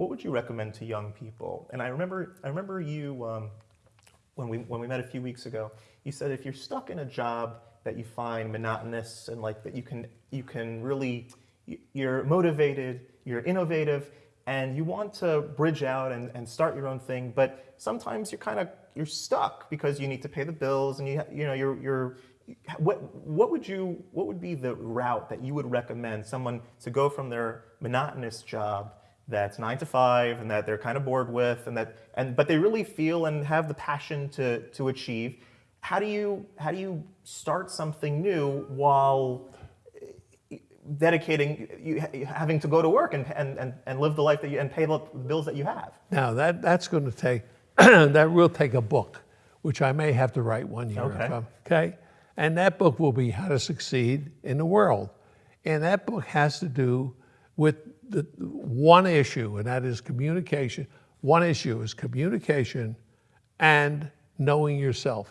what would you recommend to young people? And I remember, I remember you um, when we when we met a few weeks ago. You said if you're stuck in a job that you find monotonous and like that you can you can really you're motivated, you're innovative, and you want to bridge out and, and start your own thing, but sometimes you're kind of you're stuck because you need to pay the bills and you you know you're you're what what would you what would be the route that you would recommend someone to go from their monotonous job that's nine to five and that they're kind of bored with and that and but they really feel and have the passion to to achieve. How do you how do you start something new while eh, dedicating you having to go to work and and and, and live the life that you and pay the bills that you have? Now that that's going to take that will take a book which i may have to write one year okay. okay? And that book will be how to succeed in the world. And that book has to do with the one issue, and that is communication. One issue is communication and knowing yourself.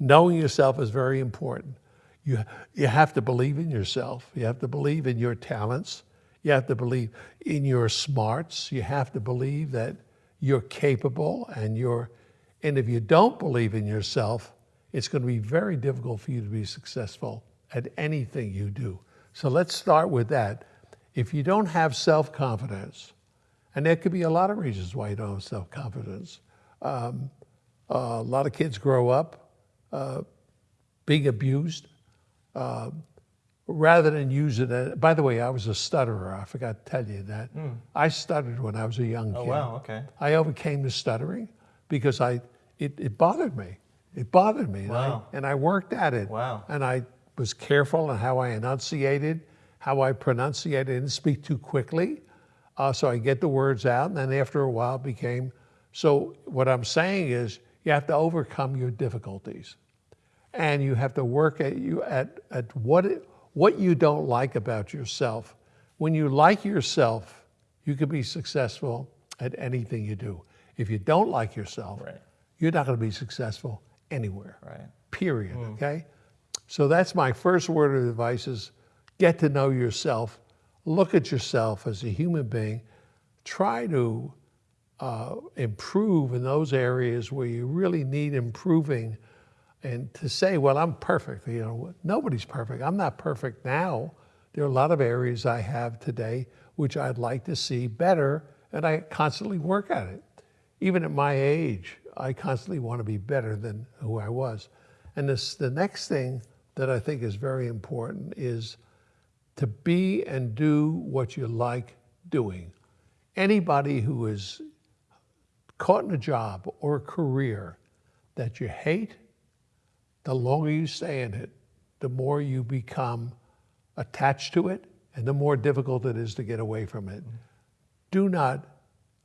Knowing yourself is very important. You, you have to believe in yourself. You have to believe in your talents. You have to believe in your smarts. You have to believe that you're capable and you're, and if you don't believe in yourself, it's going to be very difficult for you to be successful at anything you do. So let's start with that. If you don't have self-confidence, and there could be a lot of reasons why you don't have self-confidence. Um, uh, a lot of kids grow up uh, being abused uh, rather than use it. As, by the way, I was a stutterer. I forgot to tell you that. Mm. I stuttered when I was a young oh, kid. Oh, wow, okay. I overcame the stuttering because I, it, it bothered me. It bothered me. Wow. And, I, and I worked at it. Wow. And I was careful in how I enunciated how I pronunciate. I didn't speak too quickly, uh, so I get the words out. And then after a while, it became. So what I'm saying is, you have to overcome your difficulties, and you have to work at you at at what it, what you don't like about yourself. When you like yourself, you can be successful at anything you do. If you don't like yourself, right. you're not going to be successful anywhere. Right. Period. Mm. Okay. So that's my first word of advice: is get to know yourself, look at yourself as a human being, try to uh, improve in those areas where you really need improving and to say, well, I'm perfect. You know, nobody's perfect. I'm not perfect now. There are a lot of areas I have today which I'd like to see better, and I constantly work at it. Even at my age, I constantly want to be better than who I was. And this, the next thing that I think is very important is to be and do what you like doing. Anybody who is caught in a job or a career that you hate, the longer you stay in it, the more you become attached to it and the more difficult it is to get away from it. Do not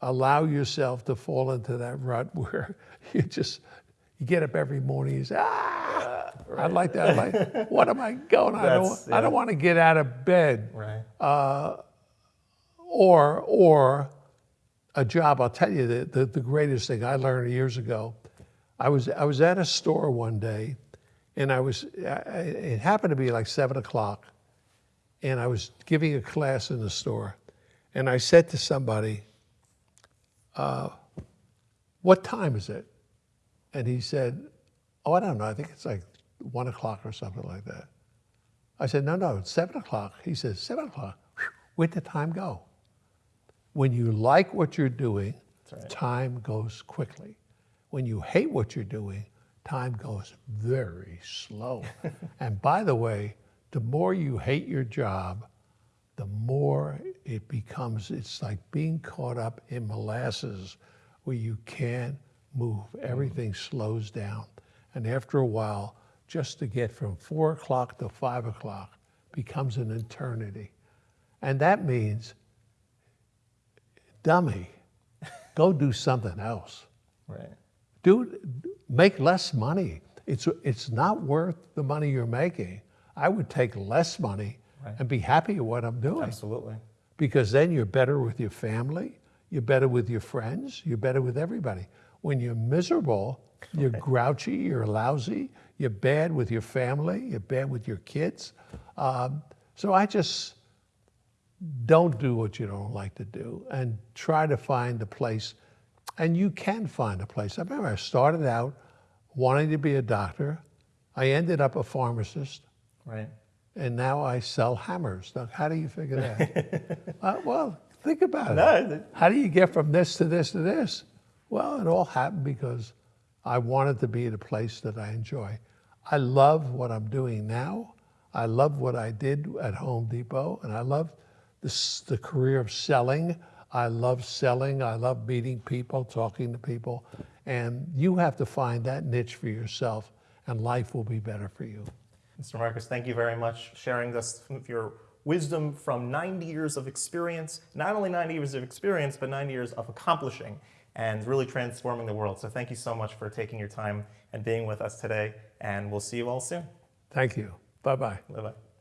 allow yourself to fall into that rut where you just you get up every morning and say, ah, right. I'd like that. Like, what am I going? I don't, yeah. I don't want to get out of bed. Right. Uh, or, or a job. I'll tell you the, the, the greatest thing I learned years ago. I was, I was at a store one day and I was, it happened to be like seven o'clock and I was giving a class in the store and I said to somebody, uh, what time is it? And he said, oh, I don't know, I think it's like one o'clock or something like that. I said, no, no, it's seven o'clock. He says, seven o'clock. Where'd the time go? When you like what you're doing, right. time goes quickly. When you hate what you're doing, time goes very slow. and by the way, the more you hate your job, the more it becomes, it's like being caught up in molasses where you can't move. Mm-hmm. Everything slows down. And after a while, just to get from four o'clock to five o'clock becomes an eternity. And that means, dummy, go do something else. Right. Do, make less money. It's, it's not worth the money you're making. I would take less money right. and be happy with what I'm doing. Absolutely. Because then you're better with your family, you're better with your friends, you're better with everybody. When you're miserable, you're okay. grouchy, you're lousy, you're bad with your family, you're bad with your kids. Um, so I just, don't do what you don't like to do and try to find a place. And you can find a place. I remember I started out wanting to be a doctor. I ended up a pharmacist, Right. and now I sell hammers. Now, how do you figure that? uh, well, think about it. No, How do you get from this to this to this? Well, it all happened because I wanted to be at a place that I enjoy. I love what I'm doing now. I love what I did at Home Depot, and I love this, the career of selling. I love selling. I love meeting people, talking to people. And you have to find that niche for yourself, and life will be better for you. Mr. Marcus, thank you very much sharing this your wisdom from 90 years of experience, not only 90 years of experience, but 90 years of accomplishing and really transforming the world. So thank you so much for taking your time and being with us today, and we'll see you all soon. Thank you. Bye bye. Bye-bye.